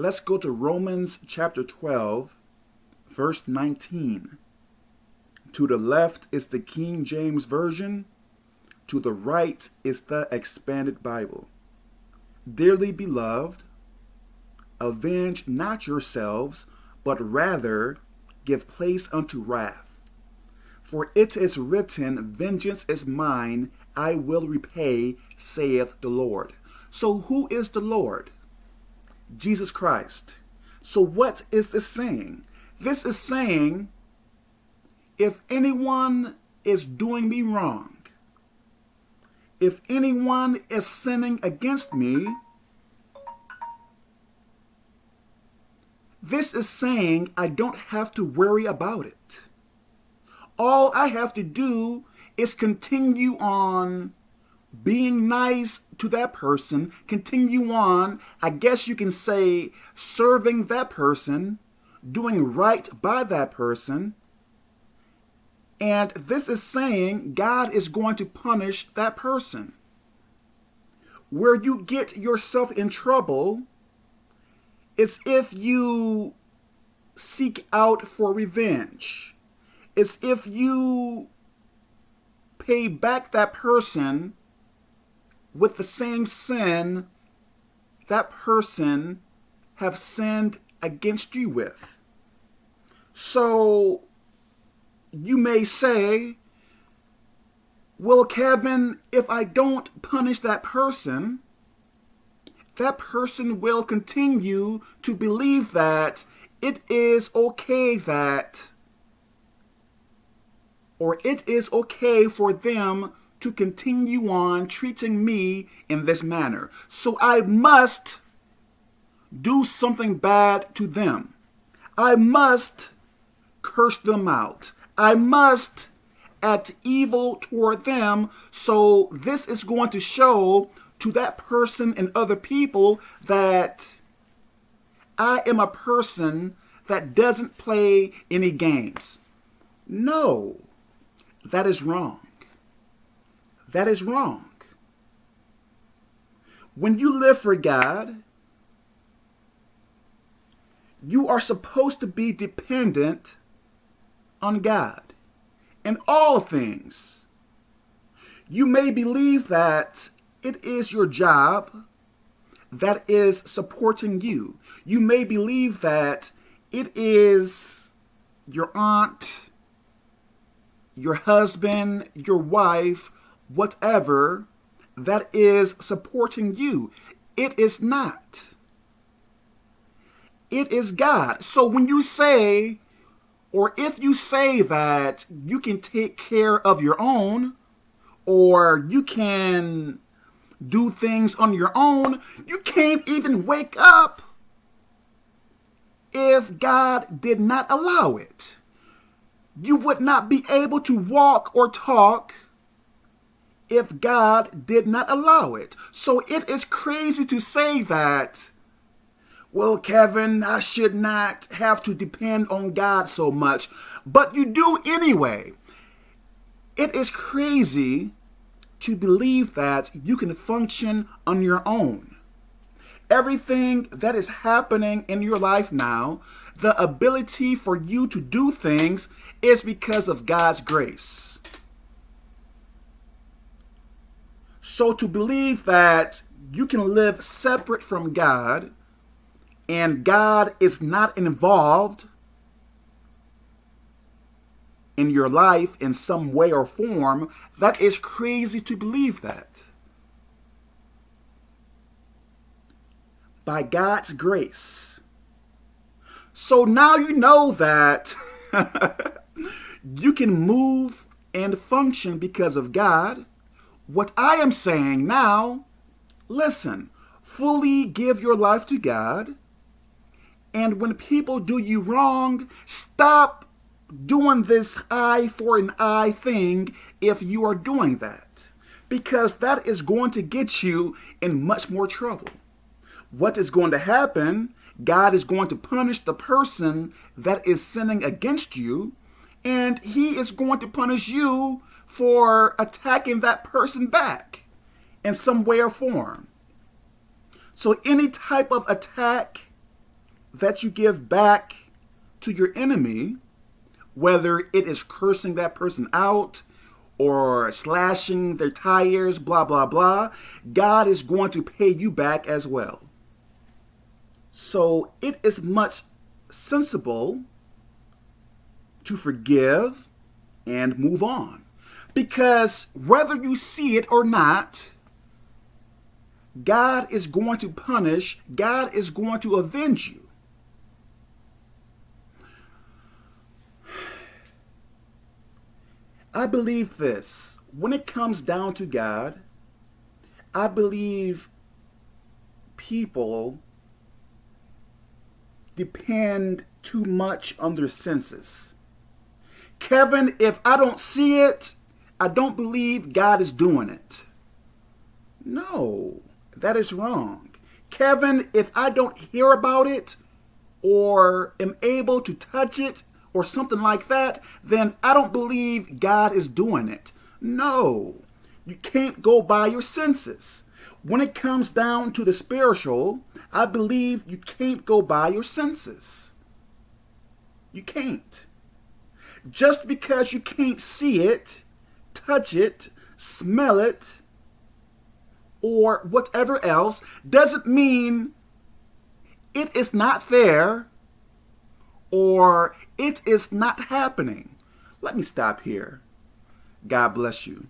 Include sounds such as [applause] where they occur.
let's go to Romans chapter 12, verse 19. To the left is the King James Version. To the right is the Expanded Bible. Dearly beloved, avenge not yourselves, but rather give place unto wrath. For it is written, Vengeance is mine, I will repay, saith the Lord. So who is the Lord? Jesus Christ. So what is this saying? This is saying, if anyone is doing me wrong, if anyone is sinning against me, this is saying I don't have to worry about it. All I have to do is continue on being nice to that person, continue on, I guess you can say, serving that person, doing right by that person. And this is saying God is going to punish that person. Where you get yourself in trouble is if you seek out for revenge. It's if you pay back that person with the same sin that person have sinned against you with. So you may say, well, Kevin, if I don't punish that person, that person will continue to believe that it is okay that, or it is okay for them to continue on treating me in this manner. So I must do something bad to them. I must curse them out. I must act evil toward them. So this is going to show to that person and other people that I am a person that doesn't play any games. No, that is wrong. That is wrong. When you live for God, you are supposed to be dependent on God in all things. You may believe that it is your job that is supporting you. You may believe that it is your aunt, your husband, your wife, whatever that is supporting you. It is not. It is God. So when you say, or if you say that you can take care of your own, or you can do things on your own, you can't even wake up if God did not allow it. You would not be able to walk or talk if God did not allow it. So it is crazy to say that, well, Kevin, I should not have to depend on God so much, but you do anyway. It is crazy to believe that you can function on your own. Everything that is happening in your life now, the ability for you to do things is because of God's grace. So to believe that you can live separate from God and God is not involved in your life in some way or form, that is crazy to believe that. By God's grace. So now you know that [laughs] you can move and function because of God what I am saying now, listen, fully give your life to God. And when people do you wrong, stop doing this eye for an eye thing if you are doing that. Because that is going to get you in much more trouble. What is going to happen, God is going to punish the person that is sinning against you, and he is going to punish you for attacking that person back in some way or form. So any type of attack that you give back to your enemy, whether it is cursing that person out or slashing their tires, blah, blah, blah, God is going to pay you back as well. So it is much sensible to forgive and move on. Because whether you see it or not, God is going to punish, God is going to avenge you. I believe this. When it comes down to God, I believe people depend too much on their senses. Kevin, if I don't see it, I don't believe God is doing it. No, that is wrong. Kevin, if I don't hear about it or am able to touch it or something like that, then I don't believe God is doing it. No, you can't go by your senses. When it comes down to the spiritual, I believe you can't go by your senses. You can't. Just because you can't see it, touch it, smell it, or whatever else, doesn't mean it is not there or it is not happening. Let me stop here. God bless you.